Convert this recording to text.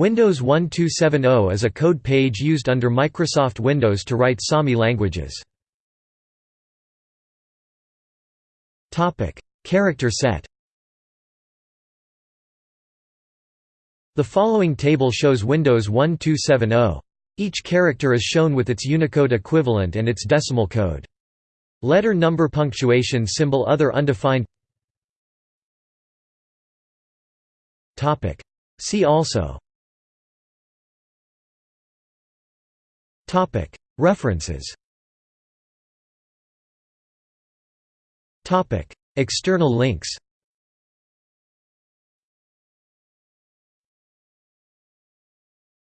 Windows 1270 is a code page used under Microsoft Windows to write Sami languages. Character set The following table shows Windows 1270. Each character is shown with its Unicode equivalent and its decimal code. Letter number punctuation symbol other undefined See also References. External links